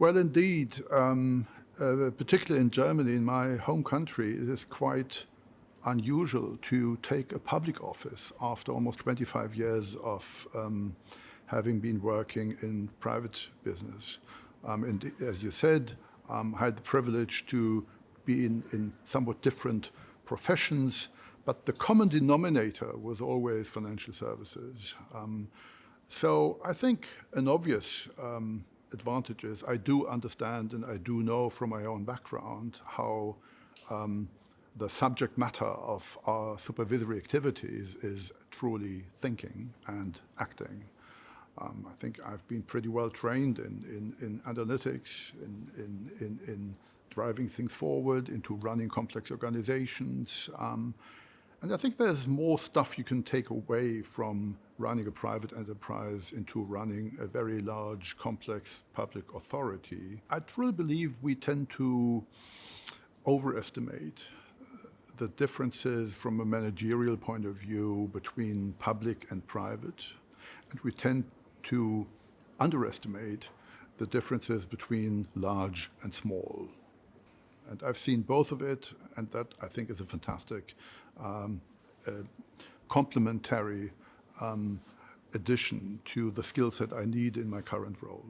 Well, indeed, um, uh, particularly in Germany, in my home country, it is quite unusual to take a public office after almost 25 years of um, having been working in private business. Um, and as you said, um, I had the privilege to be in, in somewhat different professions, but the common denominator was always financial services. Um, so I think an obvious advantage is I do understand and I do know from my own background how um, the subject matter of our supervisory activities is truly thinking and acting. Um, I think I've been pretty well trained in, in, in analytics, in, in, in, driving things forward, into running complex organizations. Um, and I think there's more stuff you can take away from running a private enterprise into running a very large, complex public authority. I truly believe we tend to overestimate the differences from a managerial point of view between public and private, and we tend to underestimate the differences between large and small. And I've seen both of it, and that I think is a fantastic um, uh, complementary um, addition to the skill set I need in my current role.